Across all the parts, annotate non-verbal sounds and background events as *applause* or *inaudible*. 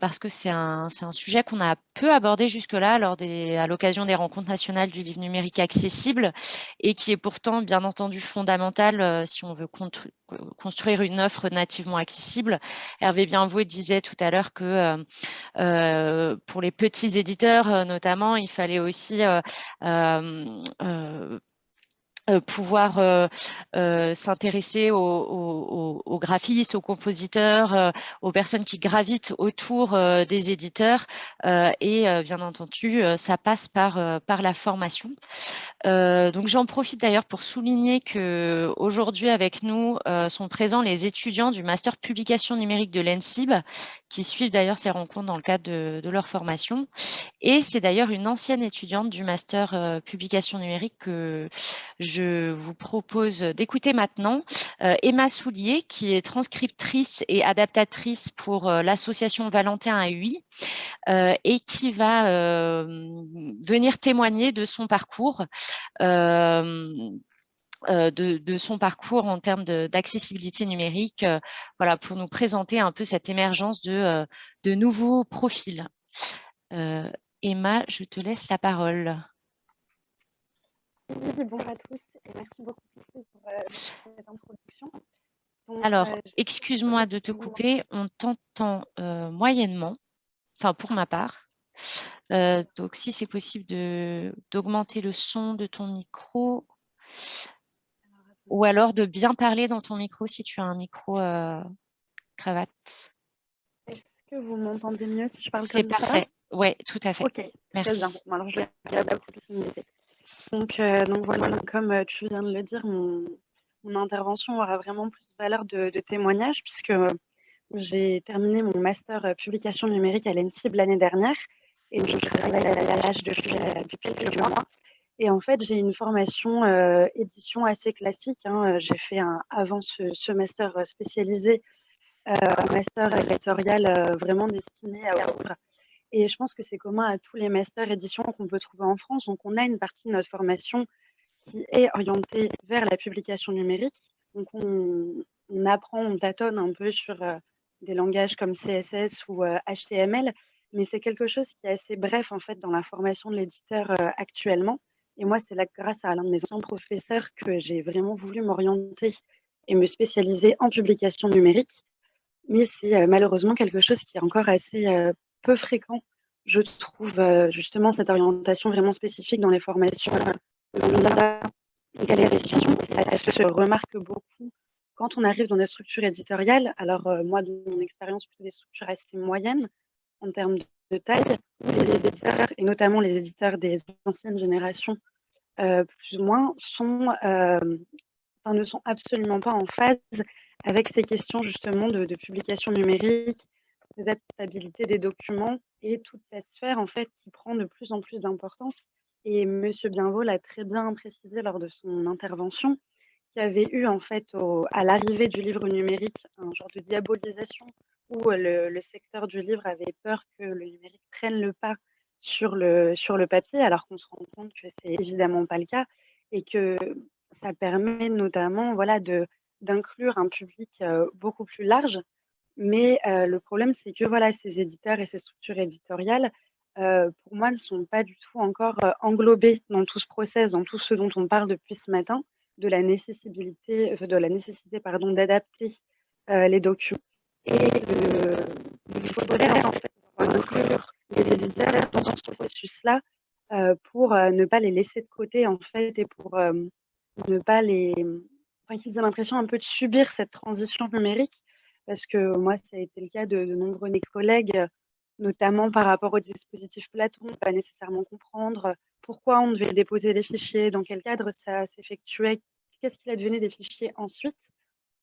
parce que c'est un, un, sujet qu'on a peu abordé jusque-là lors des, à l'occasion des rencontres nationales du livre numérique accessible et qui est pourtant bien entendu fondamental si on veut construire une offre nativement accessible. Hervé Bienvaux disait tout à l'heure que euh, pour les petits éditeurs notamment, il fallait aussi euh, euh, euh, pouvoir euh, euh, s'intéresser aux, graphistes, aux compositeurs, aux personnes qui gravitent autour des éditeurs et bien entendu ça passe par, par la formation. donc j'en profite d'ailleurs pour souligner que aujourd'hui avec nous sont présents les étudiants du master publication numérique de l'ENSIB qui suivent d'ailleurs ces rencontres dans le cadre de, de leur formation et c'est d'ailleurs une ancienne étudiante du master publication numérique que je je vous propose d'écouter maintenant euh, Emma Soulier, qui est transcriptrice et adaptatrice pour euh, l'association Valentin UI euh, et qui va venir témoigner de son parcours. De, son parcours en termes d'accessibilité numérique, voilà, pour nous présenter un peu cette émergence de, de nouveaux profils. Emma, je te laisse la parole. bonjour à tous merci beaucoup pour euh, cette introduction. Alors, euh, excuse-moi de te couper, on t'entend euh, moyennement, enfin pour ma part. donc, si c'est possible d'augmenter le son de ton micro, ou alors de bien parler dans ton micro si tu as un micro cravate. Est-ce que vous m'entendez mieux si je parle comme ça? C'est parfait, oui, tout à fait. Ok, merci. Très bien. alors, je vais regarder donc, euh, donc voilà, comme euh, tu viens de le dire, mon, intervention aura vraiment plus de valeur de, témoignage puisque euh, j'ai terminé mon master publication numérique à l'ENSIB l'année dernière et je travaille à l'âge de depuis quelques mois. Et en fait, j'ai une formation édition assez classique. Hein. J'ai fait un, avant ce, master spécialisé, un master éditorial vraiment destiné à ouvrir et je pense que c'est commun à tous les masters éditions qu'on peut trouver en France. Donc, on a une partie de notre formation qui est orientée vers la publication numérique. Donc, on, apprend, on tâtonne un peu sur euh, des langages comme CSS ou HTML, euh, mais c'est quelque chose qui est assez bref en fait dans la formation de l'éditeur euh, actuellement. Et moi, c'est là grâce à l'un de mes anciens professeurs que j'ai vraiment voulu m'orienter et me spécialiser en publication numérique. Mais c'est malheureusement quelque chose qui est encore assez peu fréquent, je trouve, euh, justement cette orientation vraiment spécifique dans les formations de Ça se remarque beaucoup quand on arrive dans des structures éditoriales. Alors, euh, moi, de mon expérience, plutôt des structures assez moyennes en termes de taille, les éditeurs, et notamment les éditeurs des anciennes générations, euh, plus ou moins, ne sont absolument pas en phase avec ces questions justement de publication numérique adaptabilité des documents et toute cette sphère en fait qui prend de plus en plus d'importance. Et Monsieur Bienvaux l'a très bien précisé lors de son intervention, qui avait eu en fait à l'arrivée du livre numérique un genre de diabolisation où le, le, secteur du livre avait peur que le numérique prenne le pas sur le, sur le papier, alors qu'on se rend compte que c'est évidemment pas le cas et que ça permet notamment voilà, d'inclure un public euh, beaucoup plus large mais le problème, c'est que voilà, ces éditeurs et ces structures éditoriales, pour moi, ne sont pas du tout encore englobés dans tout ce process, dans tout ce dont on parle depuis ce matin, de la nécessité, de la nécessité d'adapter les documents. Et il faudrait en fait inclure les éditeurs dans ce processus-là pour ne pas les laisser de côté en fait et pour ne pas les, enfin, qu'ils aient l'impression un peu de subir cette transition numérique parce que moi, ça a été le cas de, nombreux de mes collègues, notamment par rapport au dispositif Platon, pas nécessairement comprendre pourquoi on devait déposer des fichiers, dans quel cadre ça s'effectuait, qu'est-ce qu'il advenait des fichiers ensuite.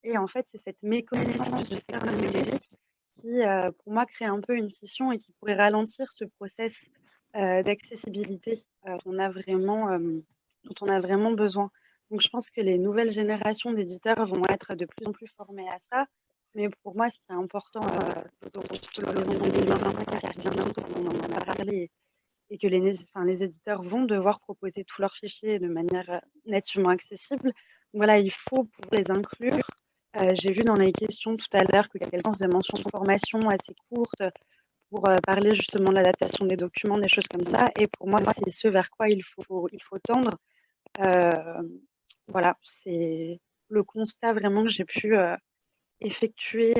Et en fait, c'est cette méconnaissance de secteur numérique qui, euh, pour moi, crée un peu une scission et qui pourrait ralentir ce process euh, d'accessibilité euh, a dont on a vraiment besoin. Donc, je pense que les nouvelles générations d'éditeurs vont être de plus en plus formées à ça. Mais pour moi, ce qui est important, euh, on en a parlé, et que les, enfin, les éditeurs vont devoir proposer tous leurs fichiers de manière euh, nativement accessible. Voilà, il faut pour les inclure. Euh, j'ai vu dans les questions tout à l'heure que quelqu'un faisait mention de formation assez courte pour parler justement de l'adaptation des documents, des choses comme ça. Et pour moi, c'est ce vers quoi il faut, il faut tendre. voilà, c'est le constat vraiment que j'ai pu effectuer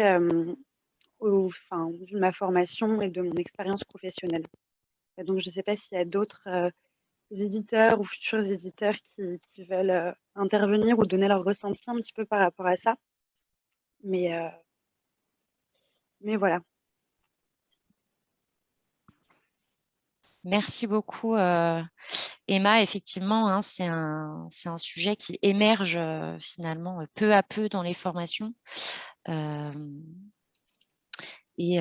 au fin de ma formation et de mon expérience professionnelle. Donc, je ne sais pas s'il y a d'autres éditeurs ou futurs éditeurs qui, qui veulent intervenir ou donner leur ressenti un petit peu par rapport à ça. Mais, mais voilà. Merci beaucoup, Emma. Effectivement, hein, c'est un, sujet qui émerge finalement peu à peu dans les formations. et,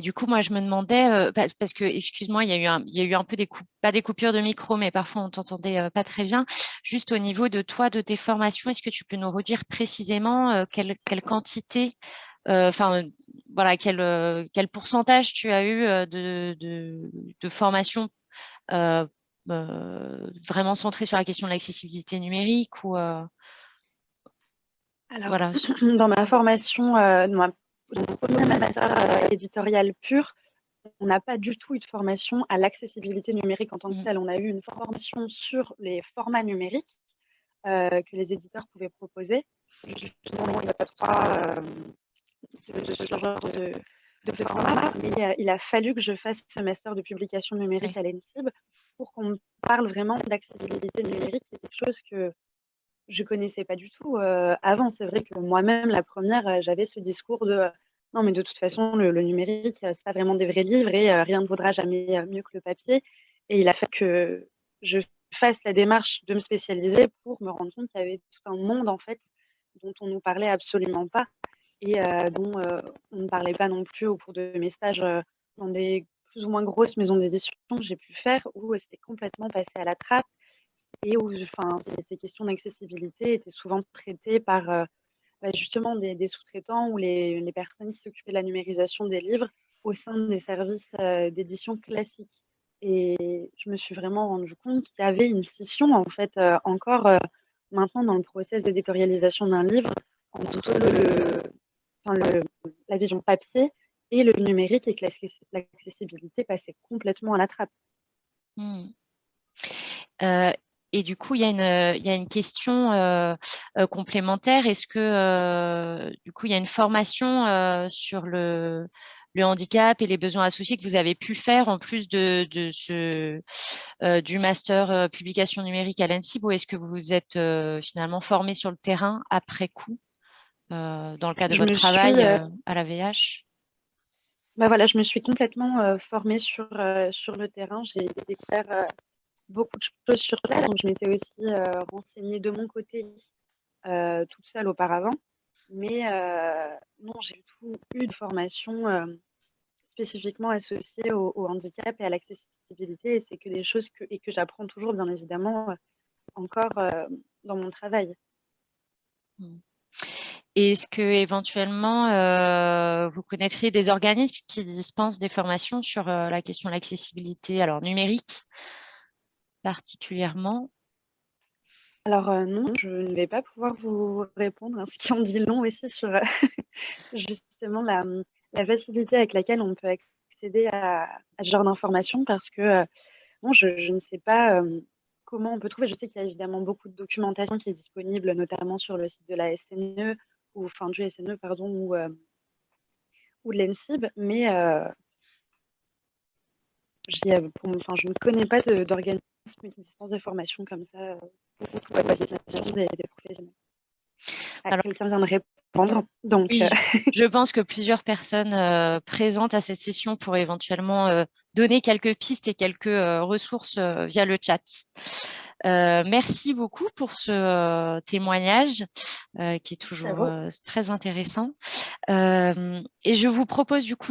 du coup, moi, je me demandais, parce que, excuse-moi, il y a eu un, peu des coupes, pas des coupures de micro, mais parfois on t'entendait pas très bien. Juste au niveau de toi, de tes formations, est-ce que tu peux nous redire précisément quelle quantité enfin voilà quel, quel pourcentage tu as eu de, de, de formation euh, vraiment centrée sur la question de l'accessibilité numérique ou Alors, voilà. *clears throat* dans ma formation, euh, dans ma, première éditoriale pure, on n'a pas du tout eu de formation à l'accessibilité numérique en tant que mmh. telle. On a eu une formation sur les formats numériques euh, que les éditeurs pouvaient proposer. Justement, il y a trois, ce genre de, de format, mais euh, il a fallu que je fasse ce master de publication numérique à l'ENSIB pour qu'on parle vraiment d'accessibilité numérique. C'est quelque chose que je connaissais pas du tout euh, avant. C'est vrai que moi-même, la première, euh, j'avais ce discours de non, mais de toute façon, le, numérique, c'est pas vraiment des vrais livres et rien ne vaudra jamais mieux que le papier. Et il a fait que je fasse la démarche de me spécialiser pour me rendre compte qu'il y avait tout un monde en fait dont on nous parlait absolument pas et dont on ne parlait pas non plus au cours de mes stages dans des plus ou moins grosses maisons d'édition que j'ai pu faire, où c'était complètement passé à la trappe et où enfin, ces, questions d'accessibilité étaient souvent traitées par bah, justement des, sous-traitants ou les, personnes qui s'occupaient de la numérisation des livres au sein des services d'édition classiques. Et je me suis vraiment rendu compte qu'il y avait une scission, en fait, encore maintenant dans le process d'éditorialisation d'un livre entre le, le, la vision papier et le numérique et que l'accessibilité passait complètement à la trappe. Hmm. Euh, et du coup, il y a une, y a une question euh, euh, complémentaire. Est-ce que du coup, il y a une formation sur le, le, handicap et les besoins associés que vous avez pu faire en plus de, de ce, du master publication numérique à l'ENSIB ou est-ce que vous vous êtes finalement formé sur le terrain après coup? Euh, dans le cadre de votre travail euh, euh, à la VH bah voilà, je me suis complètement formée sur, sur le terrain. J'ai découvert beaucoup de choses sur place. Donc, je m'étais aussi renseignée de mon côté toute seule auparavant. Mais non, j'ai tout eu de formation spécifiquement associée au, handicap et à l'accessibilité. Et c'est que des choses que, et que j'apprends toujours, bien évidemment, encore dans mon travail. Mmh. Est-ce que éventuellement euh, vous connaîtriez des organismes qui dispensent des formations sur euh, la question de l'accessibilité, alors numérique particulièrement? Alors euh, non, je ne vais pas pouvoir vous répondre, à *laughs* ce qui en dit long aussi sur *laughs* justement la, facilité avec laquelle on peut accéder à, ce genre d'informations parce que bon, je, je, ne sais pas comment on peut trouver. Je sais qu'il y a évidemment beaucoup de documentation qui est disponible, notamment sur le site de la SNE ou enfin du SNE, pardon, ou, euh, de l'ENSIB, mais euh, euh, je ne connais pas d'organisme qui dispense de formation comme ça pour, pour des, des professionnels. Alors, quelqu'un vient de répondre. Donc, oui, *laughs* je pense que plusieurs personnes euh, présentes à cette session pourraient éventuellement euh, donner quelques pistes et quelques euh, ressources via le chat. merci beaucoup pour ce témoignage qui est toujours très intéressant. et je vous propose du coup